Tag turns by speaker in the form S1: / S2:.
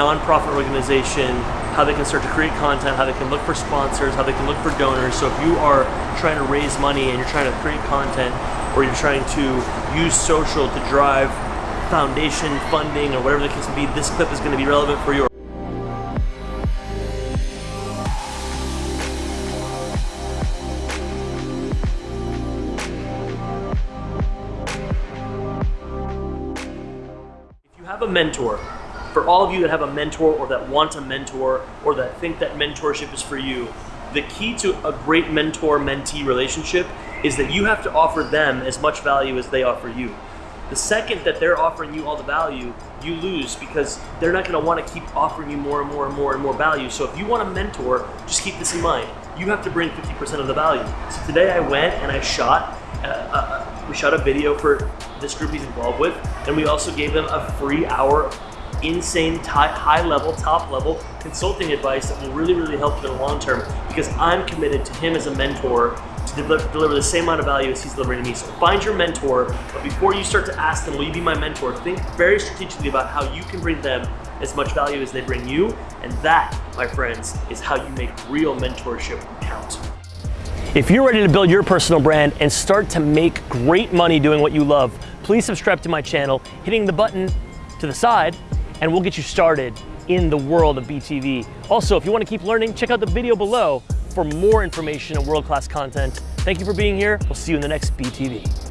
S1: nonprofit organization, how they can start to create content, how they can look for sponsors, how they can look for donors. So if you are trying to raise money and you're trying to create content or you're trying to use social to drive foundation funding or whatever the case may be, this clip is going to be relevant for you. If you have a mentor, for all of you that have a mentor or that want a mentor or that think that mentorship is for you, the key to a great mentor-mentee relationship is that you have to offer them as much value as they offer you. The second that they're offering you all the value, you lose because they're not going to want to keep offering you more and more and more and more value. So if you want a mentor, just keep this in mind. You have to bring 50% of the value. So today I went and I shot, uh, uh, we shot a video for this group he's involved with, and we also gave them a free hour insane high level, top level consulting advice that will really, really help you in the long term because I'm committed to him as a mentor to deliver, the same amount of value as he's delivering to me. So find your mentor, but before you start to ask them, will you be my mentor, think very strategically about how you can bring them as much value as they bring you. And that, my friends, is how you make real mentorship count. If you're ready to build your personal brand and start to make great money doing what you love, please subscribe to my channel, hitting the button to the side, and we'll get you started in the world of BTV. Also, if you want to keep learning, check out the video below for more information and world-class content. Thank you for being here. We'll see you in the next BTV.